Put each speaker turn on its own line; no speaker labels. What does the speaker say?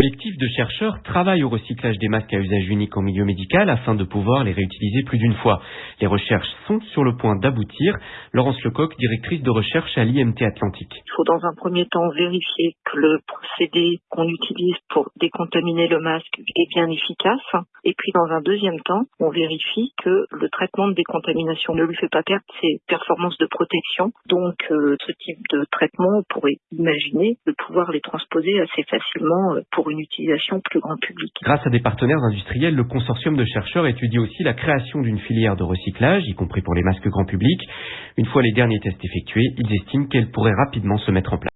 collectif de chercheurs travaille au recyclage des masques à usage unique en milieu médical afin de pouvoir les réutiliser plus d'une fois. Les recherches sont sur le point d'aboutir. Laurence Lecoq, directrice de recherche à l'IMT Atlantique.
Il faut dans un premier temps vérifier que le procédé qu'on utilise pour décontaminer le masque est bien efficace. Et puis dans un deuxième temps, on vérifie que le traitement de décontamination ne lui fait pas perdre ses performances de protection. Donc euh, ce type de traitement, on pourrait imaginer de pouvoir les transposer assez facilement euh, pour une utilisation plus grand public.
Grâce à des partenaires industriels, le consortium de chercheurs étudie aussi la création d'une filière de y compris pour les masques grand public. Une fois les derniers tests effectués, ils estiment qu'elle pourrait rapidement se mettre en place.